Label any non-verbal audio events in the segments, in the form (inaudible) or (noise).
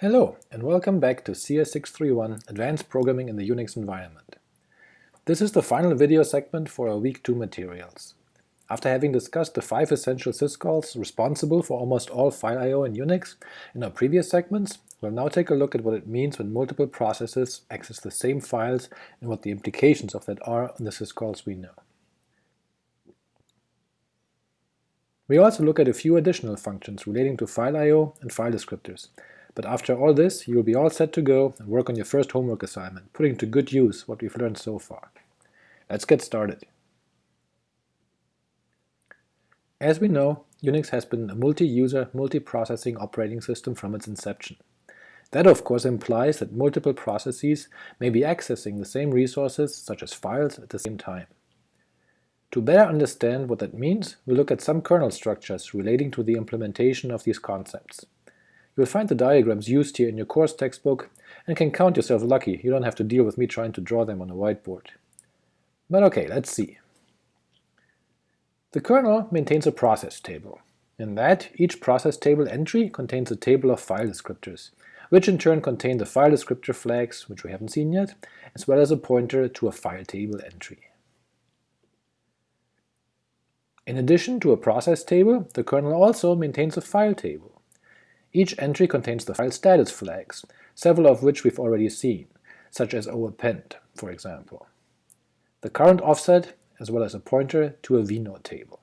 Hello, and welcome back to CS631 Advanced Programming in the Unix Environment. This is the final video segment for our Week 2 materials. After having discussed the five essential syscalls responsible for almost all file I.O. in Unix in our previous segments, we'll now take a look at what it means when multiple processes access the same files and what the implications of that are on the syscalls we know. We also look at a few additional functions relating to file I.O. and file descriptors, but after all this, you will be all set to go and work on your first homework assignment, putting to good use what we've learned so far. Let's get started. As we know, Unix has been a multi-user, multi-processing operating system from its inception. That of course implies that multiple processes may be accessing the same resources, such as files, at the same time. To better understand what that means, we'll look at some kernel structures relating to the implementation of these concepts. You'll find the diagrams used here in your course textbook, and can count yourself lucky you don't have to deal with me trying to draw them on a whiteboard. But ok, let's see. The kernel maintains a process table. In that, each process table entry contains a table of file descriptors, which in turn contain the file descriptor flags, which we haven't seen yet, as well as a pointer to a file table entry. In addition to a process table, the kernel also maintains a file table. Each entry contains the file status flags, several of which we've already seen, such as append, for example, the current offset, as well as a pointer to a vnode table.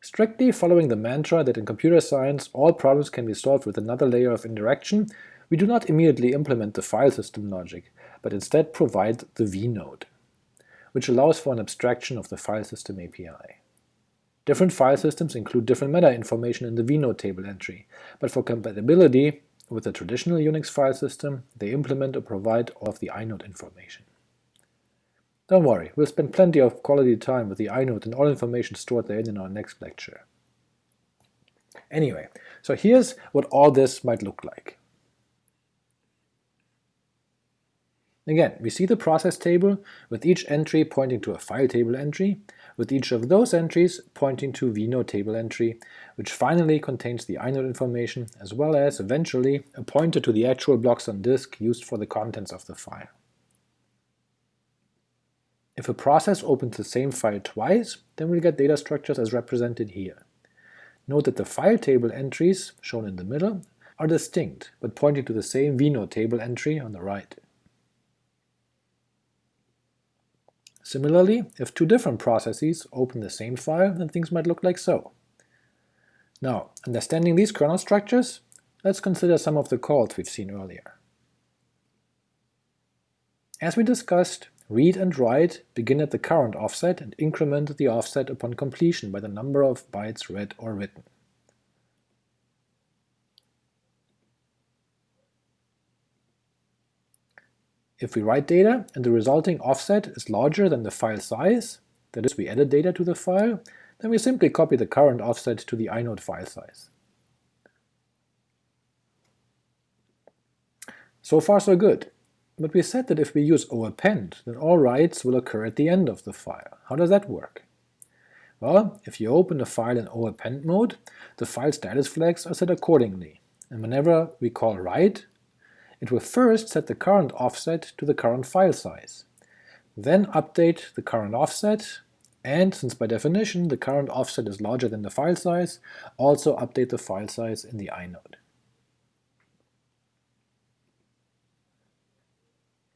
Strictly following the mantra that in computer science all problems can be solved with another layer of indirection, we do not immediately implement the file system logic, but instead provide the vnode, which allows for an abstraction of the file system API. Different file systems include different meta information in the vnode table entry, but for compatibility with the traditional Unix file system, they implement or provide all of the inode information. Don't worry, we'll spend plenty of quality time with the inode and all information stored therein in our next lecture. Anyway, so here's what all this might look like. Again, we see the process table with each entry pointing to a file table entry, with each of those entries pointing to vnode table entry, which finally contains the inode information as well as, eventually, a pointer to the actual blocks on disk used for the contents of the file. If a process opens the same file twice, then we'll get data structures as represented here. Note that the file table entries, shown in the middle, are distinct, but pointing to the same vnode table entry on the right. Similarly, if two different processes open the same file, then things might look like so. Now, understanding these kernel structures, let's consider some of the calls we've seen earlier. As we discussed, read and write begin at the current offset and increment the offset upon completion by the number of bytes read or written. If we write data and the resulting offset is larger than the file size, that is, we added data to the file, then we simply copy the current offset to the inode file size. So far so good, but we said that if we use append, then all writes will occur at the end of the file. How does that work? Well, if you open a file in append mode, the file status flags are set accordingly, and whenever we call write, it will first set the current offset to the current file size, then update the current offset, and since by definition the current offset is larger than the file size, also update the file size in the inode.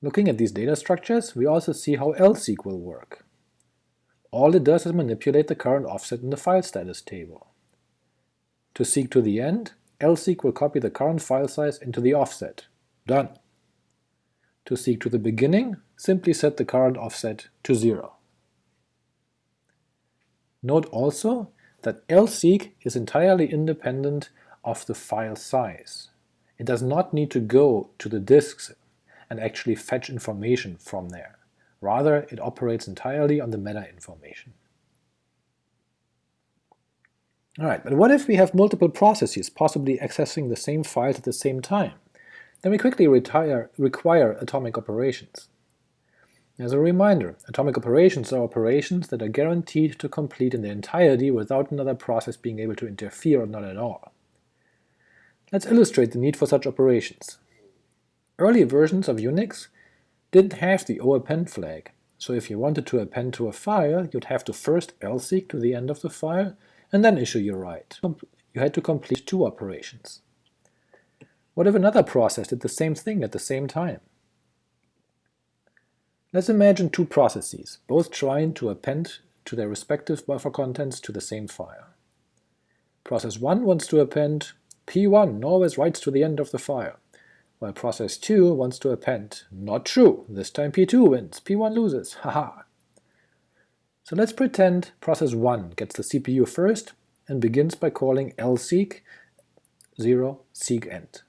Looking at these data structures, we also see how lseek will work. All it does is manipulate the current offset in the file status table. To seek to the end, lseek will copy the current file size into the offset, Done. To seek to the beginning, simply set the current offset to 0. Note also that lseek is entirely independent of the file size. It does not need to go to the disks and actually fetch information from there. Rather, it operates entirely on the meta information. Alright, but what if we have multiple processes possibly accessing the same files at the same time? Then we quickly retire, require atomic operations. As a reminder, atomic operations are operations that are guaranteed to complete in their entirety without another process being able to interfere or not at all. Let's illustrate the need for such operations. Early versions of Unix didn't have the O_APPEND flag, so if you wanted to append to a file, you'd have to first lseek to the end of the file, and then issue your write. You had to complete two operations. What if another process did the same thing at the same time? Let's imagine two processes, both trying to append to their respective buffer contents to the same file. Process 1 wants to append p1 always writes to the end of the file, while process 2 wants to append not true, this time p2 wins, p1 loses, (laughs) haha. So let's pretend process 1 gets the CPU first and begins by calling lseek 0 seek end.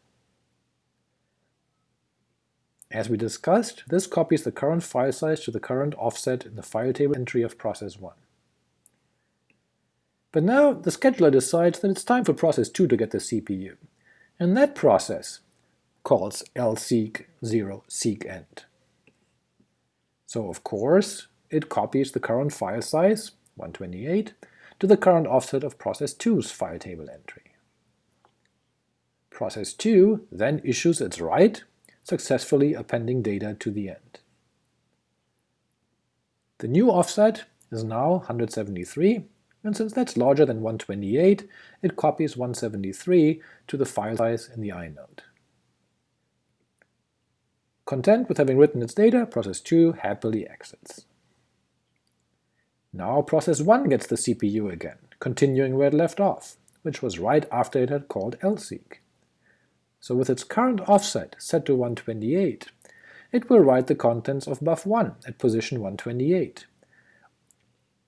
As we discussed, this copies the current file size to the current offset in the file table entry of process 1. But now the scheduler decides that it's time for process 2 to get the CPU, and that process calls lseek 0 seek end. So of course it copies the current file size, 128, to the current offset of process 2's file table entry. Process 2 then issues its write successfully appending data to the end. The new offset is now 173, and since that's larger than 128, it copies 173 to the file size in the inode. Content with having written its data, process 2 happily exits. Now process 1 gets the CPU again, continuing where it left off, which was right after it had called lseek. So with its current offset set to 128, it will write the contents of buff1 at position 128,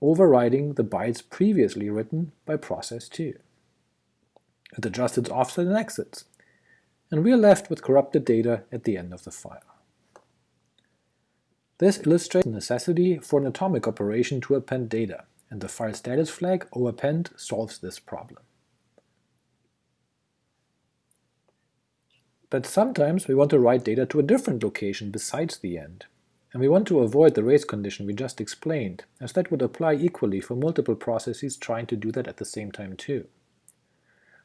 overriding the bytes previously written by process 2. It adjusts its offset and exits, and we are left with corrupted data at the end of the file. This illustrates the necessity for an atomic operation to append data, and the file status flag O_APPEND solves this problem. But sometimes we want to write data to a different location besides the end, and we want to avoid the race condition we just explained, as that would apply equally for multiple processes trying to do that at the same time too.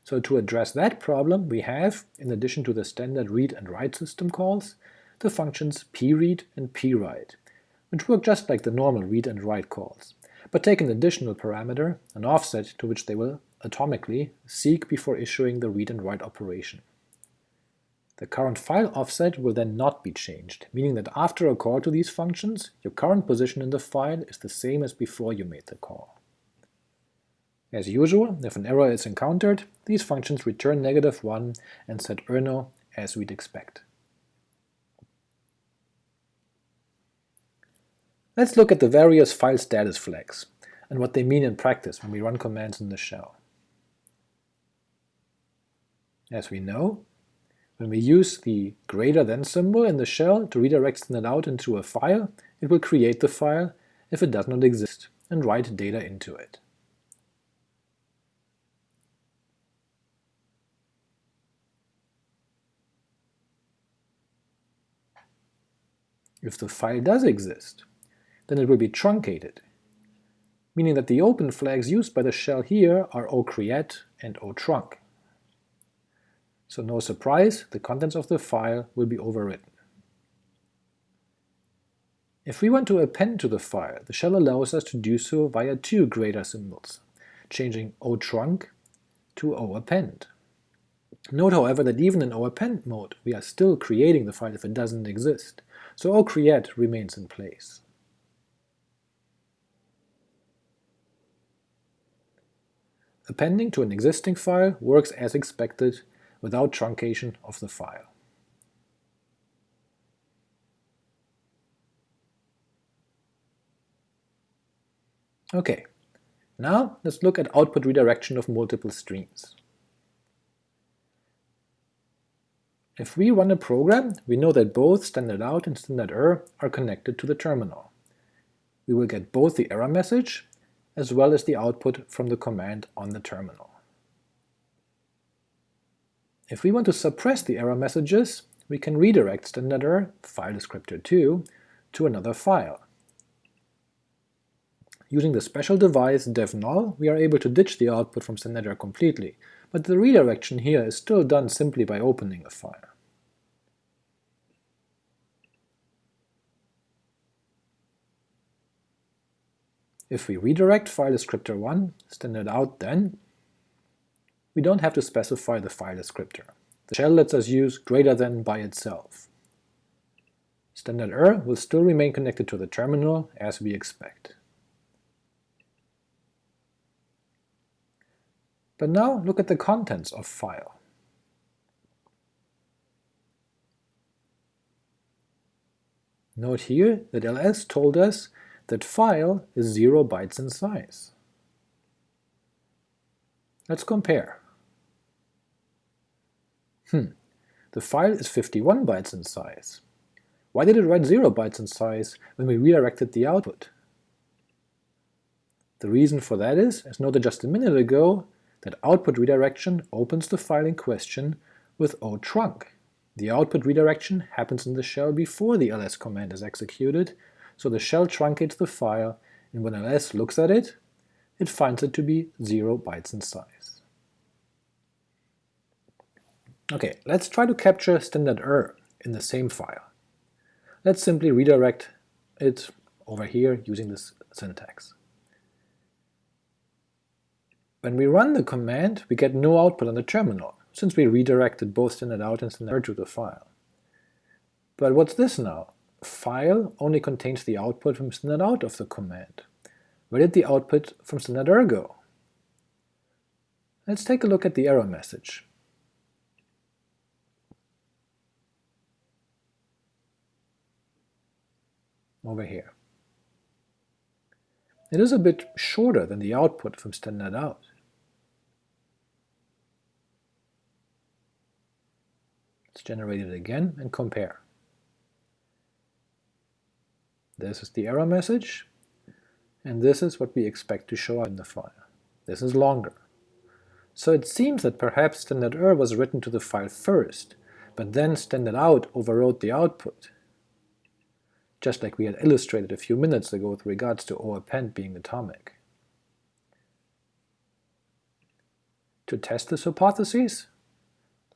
So to address that problem, we have, in addition to the standard read and write system calls, the functions pread and pwrite, which work just like the normal read and write calls, but take an additional parameter, an offset to which they will, atomically, seek before issuing the read and write operation. The current file offset will then not be changed, meaning that after a call to these functions, your current position in the file is the same as before you made the call. As usual, if an error is encountered, these functions return negative 1 and set errno as we'd expect. Let's look at the various file status flags, and what they mean in practice when we run commands in the shell. As we know, when we use the greater than symbol in the shell to redirect standard out into a file, it will create the file if it does not exist, and write data into it. If the file does exist, then it will be truncated, meaning that the open flags used by the shell here are ocreate and otrunc so no surprise, the contents of the file will be overwritten. If we want to append to the file, the shell allows us to do so via two greater symbols, changing otrunc to oappend. Note however that even in oappend mode we are still creating the file if it doesn't exist, so ocreate remains in place. Appending to an existing file works as expected without truncation of the file. Okay, now let's look at output redirection of multiple streams. If we run a program, we know that both standard out and standard er are connected to the terminal. We will get both the error message as well as the output from the command on the terminal. If we want to suppress the error messages, we can redirect standard error, file descriptor 2, to another file. Using the special device devnull, we are able to ditch the output from standard error completely, but the redirection here is still done simply by opening a file. If we redirect file descriptor 1, standard out then, we don't have to specify the file descriptor. The shell lets us use greater than by itself. Standard er will still remain connected to the terminal as we expect. But now look at the contents of file. Note here that ls told us that file is 0 bytes in size. Let's compare. Hmm, the file is 51 bytes in size. Why did it write 0 bytes in size when we redirected the output? The reason for that is, as noted just a minute ago, that output redirection opens the file in question with otrunc. The output redirection happens in the shell before the ls command is executed, so the shell truncates the file, and when ls looks at it, it finds it to be 0 bytes in size. Ok, let's try to capture standard er in the same file. Let's simply redirect it over here using this syntax. When we run the command, we get no output on the terminal, since we redirected both standard out and standard er to the file. But what's this now? file only contains the output from standard out of the command. Where did the output from standard er go? Let's take a look at the error message. Over here. It is a bit shorter than the output from standard out. Let's generate it again and compare. This is the error message, and this is what we expect to show up in the file. This is longer. So it seems that perhaps standard er was written to the file first, but then standard out overrode the output, just like we had illustrated a few minutes ago with regards to o_append being atomic. To test this hypothesis,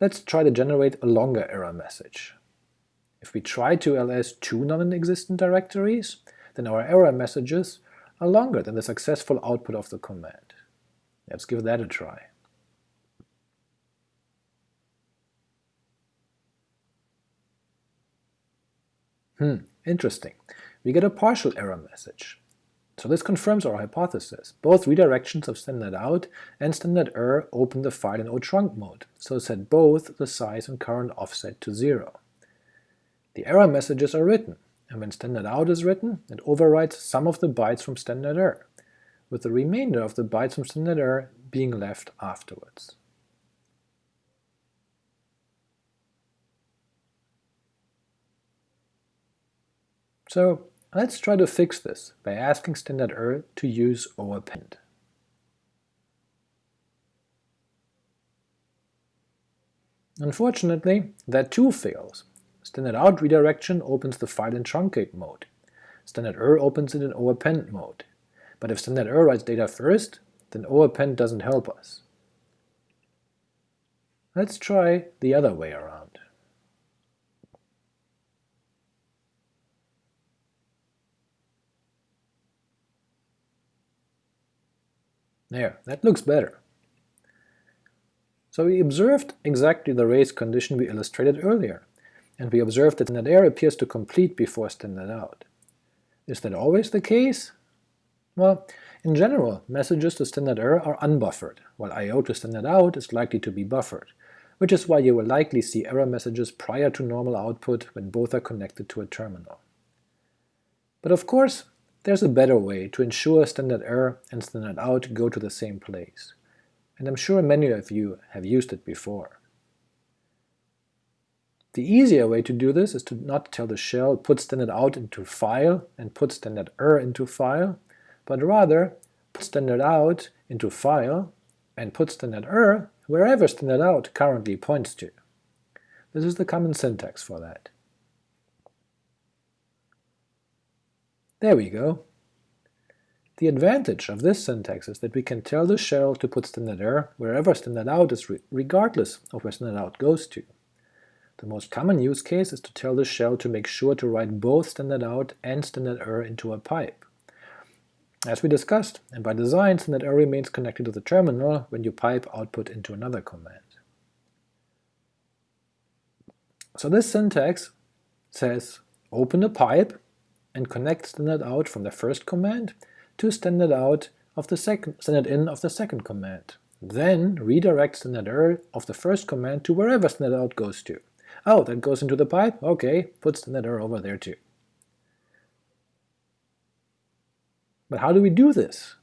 let's try to generate a longer error message. If we try to ls two non-existent directories, then our error messages are longer than the successful output of the command. Let's give that a try. Hmm, interesting. We get a partial error message. So this confirms our hypothesis. Both redirections of standard out and standard er open the file in otrunc mode, so set both the size and current offset to zero. The error messages are written, and when standard out is written, it overwrites some of the bytes from standard er, with the remainder of the bytes from standard er being left afterwards. So let's try to fix this by asking standard er to use o_append. Unfortunately, that too fails, Standard out redirection opens the file in truncate mode. Standard er opens it in o_append mode. But if standard er writes data first, then o_append doesn't help us. Let's try the other way around. There, that looks better. So we observed exactly the race condition we illustrated earlier and we observed that standard error appears to complete before standard out. Is that always the case? Well, in general, messages to standard error are unbuffered, while I.O. to standard out is likely to be buffered, which is why you will likely see error messages prior to normal output when both are connected to a terminal. But of course, there's a better way to ensure standard er and standard out go to the same place, and I'm sure many of you have used it before. The easier way to do this is to not tell the shell put standard out into file and put standard er into file, but rather put standard out into file and put standard er wherever standard out currently points to. This is the common syntax for that. There we go. The advantage of this syntax is that we can tell the shell to put standard error wherever standard out is re regardless of where standard out goes to. The most common use case is to tell the shell to make sure to write both standard out and standard error into a pipe. As we discussed, and by design standard error remains connected to the terminal when you pipe output into another command. So this syntax says open a pipe and connect standard out from the first command to standard out of the second standard in of the second command. Then redirect standard error of the first command to wherever standard out goes to. Oh, that goes into the pipe? Okay, put standard error over there too. But how do we do this?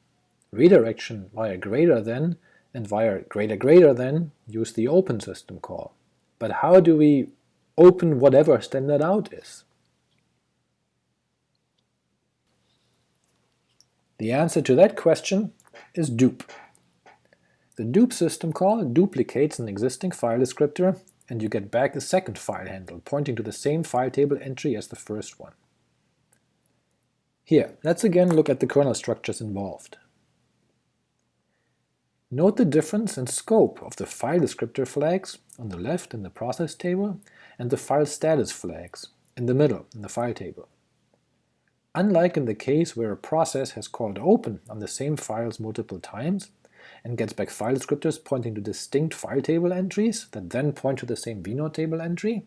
Redirection via greater than and via greater greater than use the open system call. But how do we open whatever standard out is? The answer to that question is dup. The dup system call duplicates an existing file descriptor, and you get back a second file handle pointing to the same file table entry as the first one. Here, let's again look at the kernel structures involved. Note the difference in scope of the file descriptor flags on the left in the process table and the file status flags in the middle in the file table. Unlike in the case where a process has called open on the same files multiple times, and gets back file descriptors pointing to distinct file table entries that then point to the same vnode table entry,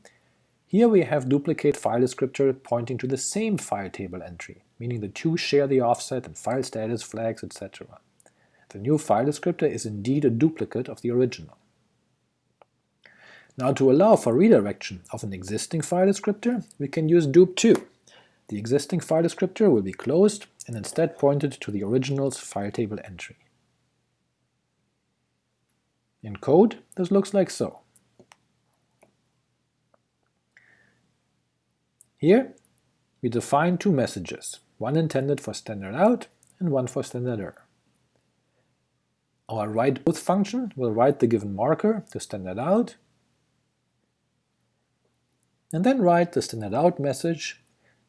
here we have duplicate file descriptor pointing to the same file table entry, meaning the two share the offset and file status flags, etc. The new file descriptor is indeed a duplicate of the original. Now to allow for redirection of an existing file descriptor, we can use dup2, the existing file descriptor will be closed and instead pointed to the original's file table entry. In code, this looks like so. Here, we define two messages, one intended for standard out and one for standard error. Our write both function will write the given marker to standard out, and then write the standard out message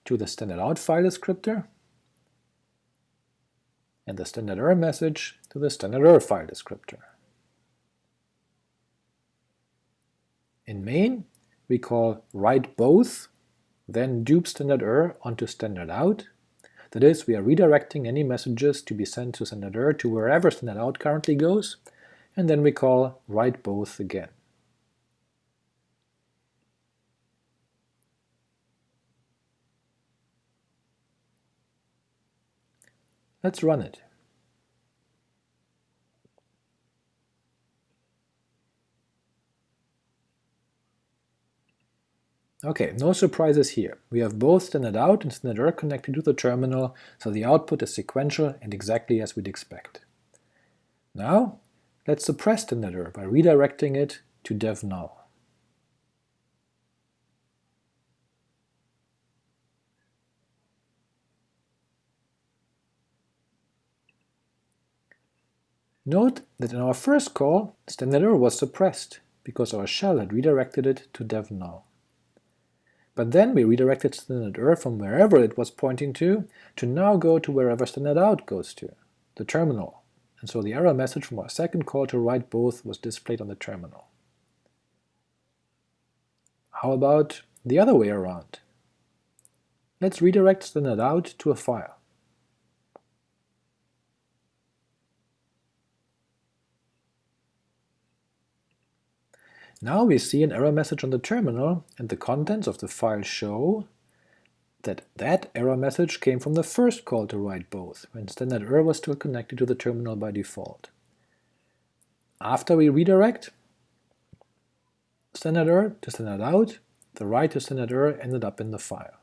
to the standard out file descriptor, and the standard error message to the standard error file descriptor. In main, we call write both, then dupe standard error onto standard out, that is, we are redirecting any messages to be sent to standard error to wherever standard out currently goes, and then we call write both again. Let's run it. Okay, no surprises here. We have both standard out and standard error connected to the terminal, so the output is sequential and exactly as we'd expect. Now, let's suppress standard error by redirecting it to dev null. Note that in our first call, standard error was suppressed, because our shell had redirected it to dev null. But then we redirected standard error from wherever it was pointing to, to now go to wherever standard out goes to, the terminal, and so the error message from our second call to write both was displayed on the terminal. How about the other way around? Let's redirect standard out to a file. Now we see an error message on the terminal, and the contents of the file show that that error message came from the first call to write both, when standard error was still connected to the terminal by default. After we redirect standard error to standard out, the write to standard error ended up in the file.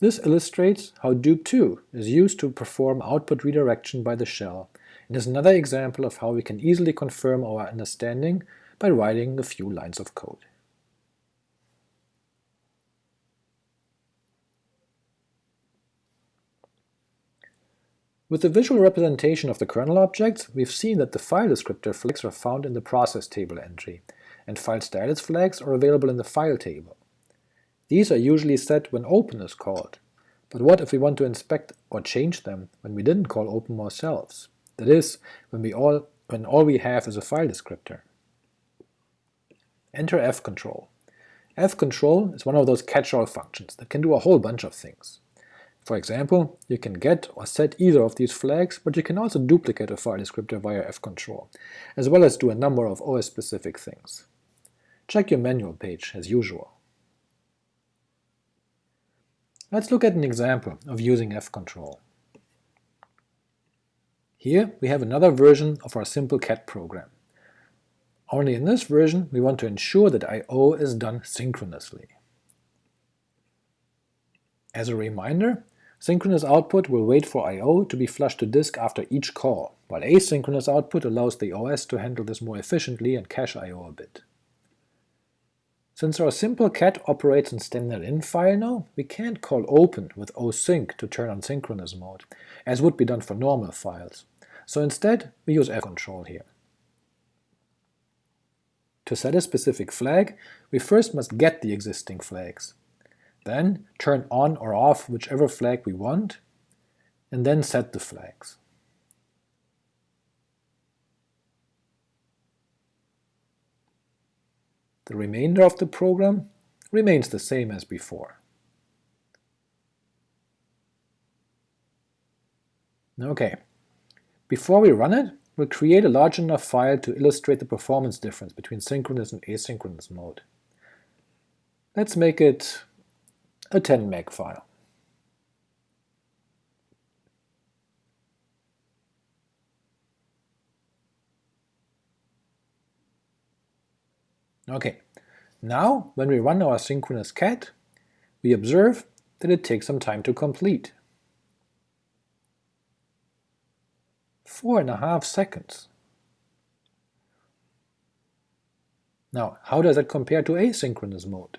This illustrates how dup2 is used to perform output redirection by the shell, and is another example of how we can easily confirm our understanding by writing a few lines of code. With the visual representation of the kernel objects, we've seen that the file descriptor flags are found in the process table entry, and file status flags are available in the file table. These are usually set when open is called, But what if we want to inspect or change them when we didn't call open ourselves? That is, when, we all, when all we have is a file descriptor. Enter fcontrol. fcontrol is one of those catch-all functions that can do a whole bunch of things. For example, you can get or set either of these flags, but you can also duplicate a file descriptor via fcontrol, as well as do a number of OS-specific things. Check your manual page, as usual. Let's look at an example of using fcontrol. Here we have another version of our simple cat program. Only in this version we want to ensure that I.O. is done synchronously. As a reminder, Synchronous output will wait for I.O. to be flushed to disk after each call, while asynchronous output allows the OS to handle this more efficiently and cache I.O. a bit. Since our simple cat operates in file now, we can't call open with osync to turn on synchronous mode, as would be done for normal files, so instead we use fcontrol here. To set a specific flag, we first must get the existing flags, then turn on or off whichever flag we want, and then set the flags. The remainder of the program remains the same as before. Ok, before we run it, we'll create a large enough file to illustrate the performance difference between synchronous and asynchronous mode. Let's make it a 10 meg file. Okay, now when we run our synchronous cat, we observe that it takes some time to complete. Four and a half seconds. Now, how does that compare to asynchronous mode?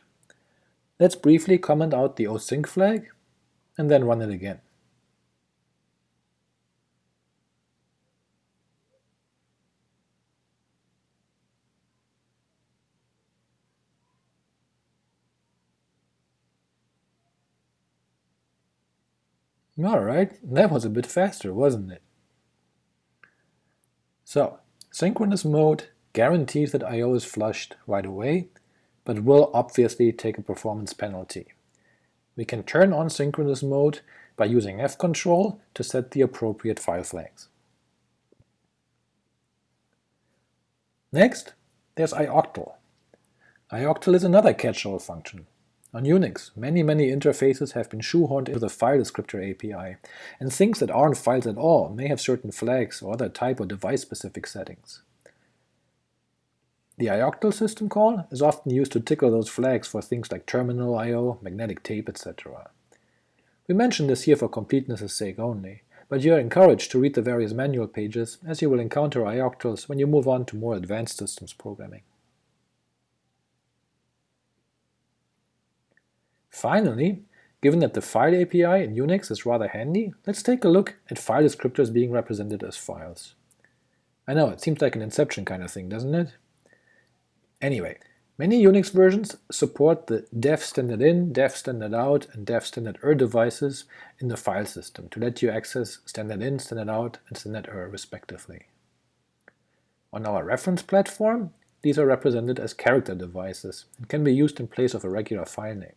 Let's briefly comment out the osync flag, and then run it again. Alright, that was a bit faster, wasn't it? So, synchronous mode guarantees that I.O. is flushed right away, but will obviously take a performance penalty. We can turn on synchronous mode by using fcontrol to set the appropriate file flags. Next, there's ioctl. ioctl is another catch-all function. On Unix, many many interfaces have been shoehorned into the file descriptor API, and things that aren't files at all may have certain flags or other type or device-specific settings. The ioctl system call is often used to tickle those flags for things like terminal I.O., magnetic tape, etc. We mention this here for completeness' sake only, but you are encouraged to read the various manual pages, as you will encounter ioctls when you move on to more advanced systems programming. Finally, given that the file API in Unix is rather handy, let's take a look at file descriptors being represented as files. I know, it seems like an Inception kind of thing, doesn't it? Anyway, many Unix versions support the dev standard in, dev standard out, and dev standard er devices in the file system to let you access standard in, standard out, and standard er respectively. On our reference platform, these are represented as character devices and can be used in place of a regular file name.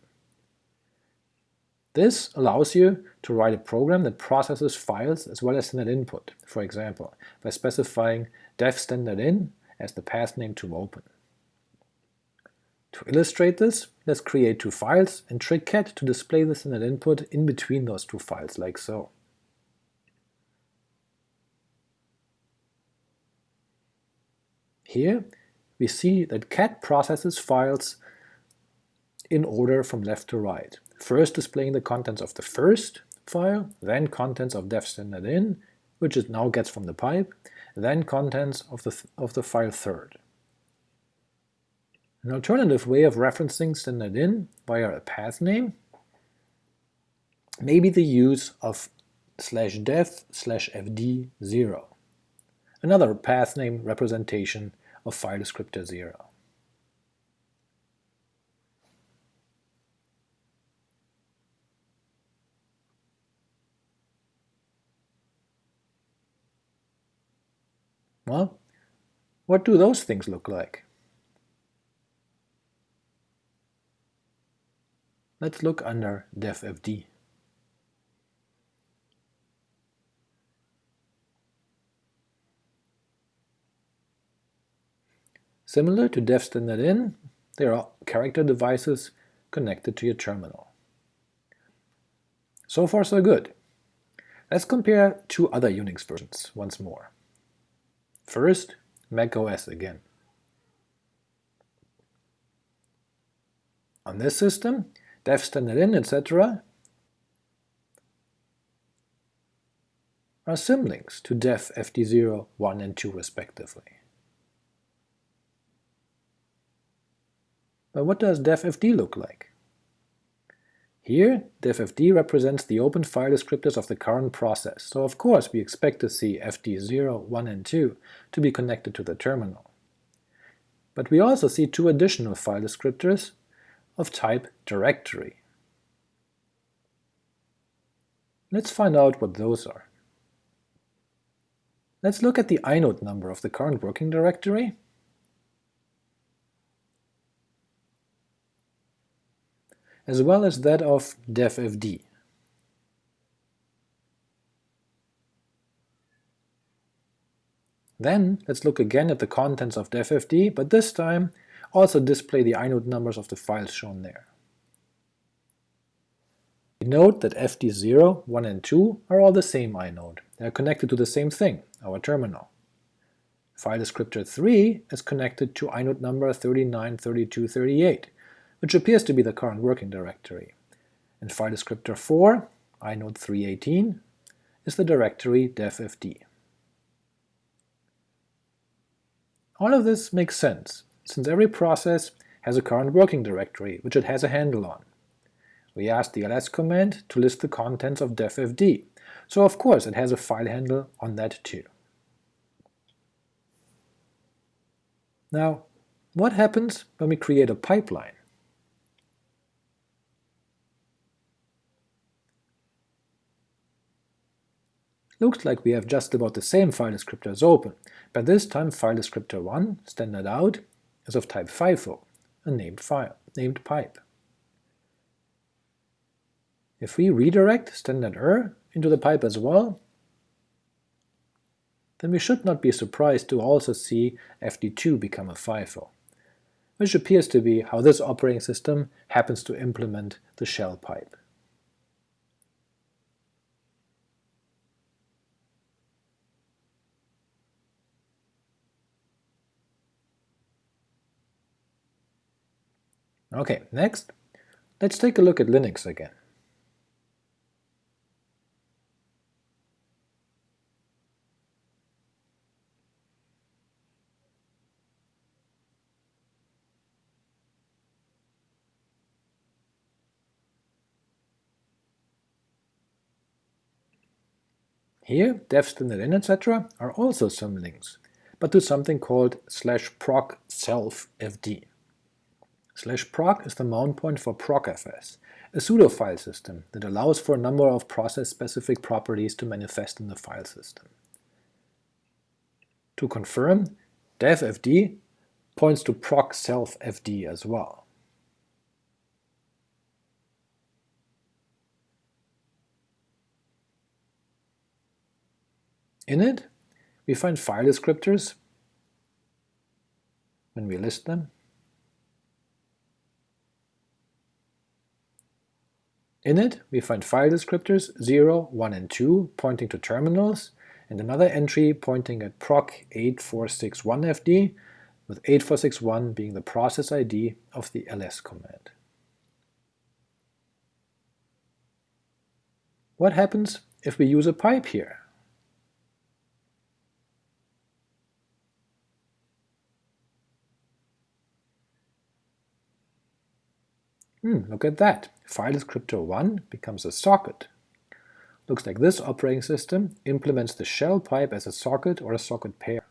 This allows you to write a program that processes files as well as standard input, for example, by specifying dev standard in as the path name to open. To illustrate this, let's create two files and trick cat to display the standard input in between those two files, like so. Here we see that cat processes files in order from left to right, first displaying the contents of the first file, then contents of dev standard in, which it now gets from the pipe, then contents of the, th of the file third. An alternative way of referencing standard in via a path name may be the use of slash dev slash fd 0, another path name representation of file descriptor 0. Well, what do those things look like? Let's look under devFD. Similar to dev standard in, there are character devices connected to your terminal. So far so good. Let's compare two other Unix versions once more. First, macOS again. On this system, dev in, etc. are symlinks to dev fd0, 1 and 2 respectively. But what does devFD look like? Here, devFD represents the open file descriptors of the current process, so of course we expect to see fd0, 1 and 2 to be connected to the terminal. But we also see two additional file descriptors of type directory. Let's find out what those are. Let's look at the inode number of the current working directory as well as that of devFD. Then let's look again at the contents of devFD, but this time also display the inode numbers of the files shown there. Note that fd0, 1 and 2 are all the same inode, they are connected to the same thing, our terminal. File descriptor 3 is connected to inode number 393238, which appears to be the current working directory, and file descriptor 4, inode 318, is the directory devFD. All of this makes sense, since every process has a current working directory which it has a handle on. We asked the ls command to list the contents of devFD, so of course it has a file handle on that too. Now, what happens when we create a pipeline? Looks like we have just about the same file descriptors open, but this time file descriptor 1, standard out, is of type FIFO, a named file, named pipe. If we redirect standard er into the pipe as well, then we should not be surprised to also see fd2 become a FIFO, which appears to be how this operating system happens to implement the shell pipe. Okay, next, let's take a look at Linux again. Here, dev standard in etc. are also symlinks, but to something called slash proc self fd. Slash proc is the mount point for procfs, a pseudo file system that allows for a number of process-specific properties to manifest in the file system. To confirm, devfd points to proc self fd as well. In it, we find file descriptors when we list them, In it, we find file descriptors 0, 1 and 2 pointing to terminals, and another entry pointing at proc 8461fd, with 8461 being the process ID of the ls command. What happens if we use a pipe here? Hmm, look at that file descriptor 1 becomes a socket. Looks like this operating system implements the shell pipe as a socket or a socket pair.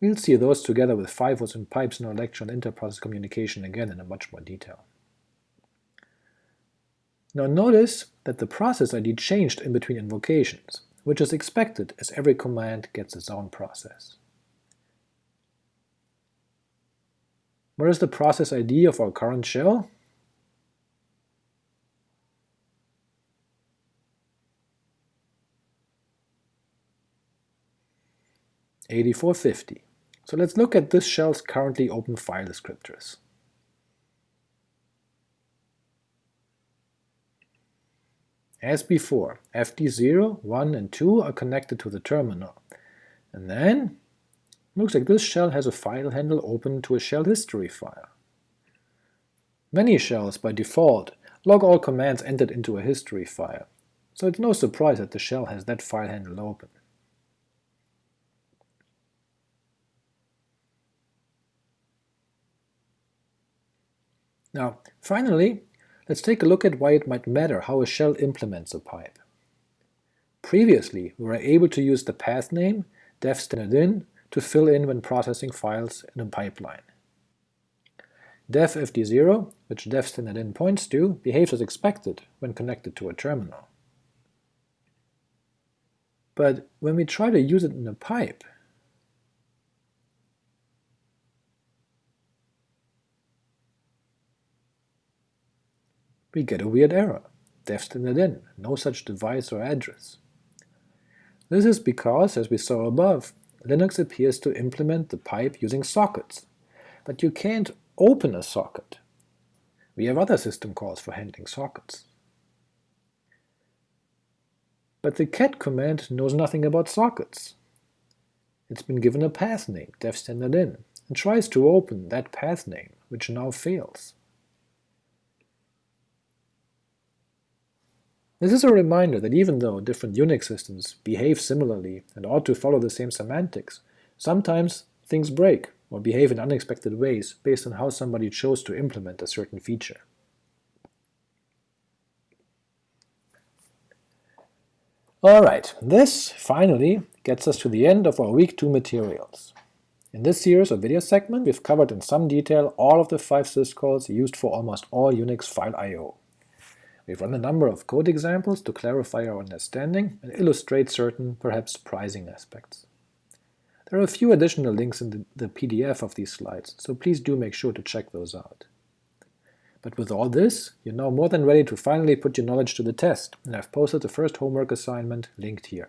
We'll see those together with FIFOs and pipes in our lecture on interprocess communication again in a much more detail. Now notice that the process ID changed in between invocations, which is expected as every command gets its own process. Where is the process ID of our current shell? Eighty-four fifty. So let's look at this shell's currently open file descriptors. As before, fd0, 1, and 2 are connected to the terminal, and then looks like this shell has a file handle open to a shell history file. Many shells, by default, log all commands entered into a history file, so it's no surprise that the shell has that file handle open. Now, finally, Let's take a look at why it might matter how a shell implements a pipe. Previously, we were able to use the path name dev standard in to fill in when processing files in a pipeline. dev fd0, which dev standard in points to, behaves as expected when connected to a terminal. But when we try to use it in a pipe, we get a weird error, dev standard in, no such device or address. This is because, as we saw above, Linux appears to implement the pipe using sockets, but you can't open a socket. We have other system calls for handling sockets. But the cat command knows nothing about sockets. It's been given a path name, dev standard in, and tries to open that path name, which now fails. This is a reminder that even though different Unix systems behave similarly and ought to follow the same semantics, sometimes things break or behave in unexpected ways based on how somebody chose to implement a certain feature. Alright, this, finally, gets us to the end of our Week 2 materials. In this series of video segment, we've covered in some detail all of the five syscalls used for almost all Unix file I.O. We've run a number of code examples to clarify our understanding and illustrate certain, perhaps surprising aspects. There are a few additional links in the, the PDF of these slides, so please do make sure to check those out. But with all this, you're now more than ready to finally put your knowledge to the test, and I've posted the first homework assignment linked here.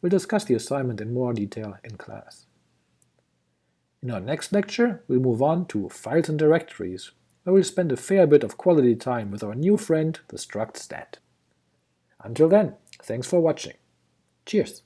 We'll discuss the assignment in more detail in class. In our next lecture, we'll move on to files and directories, I will spend a fair bit of quality time with our new friend, the struct stat. Until then, thanks for watching. Cheers!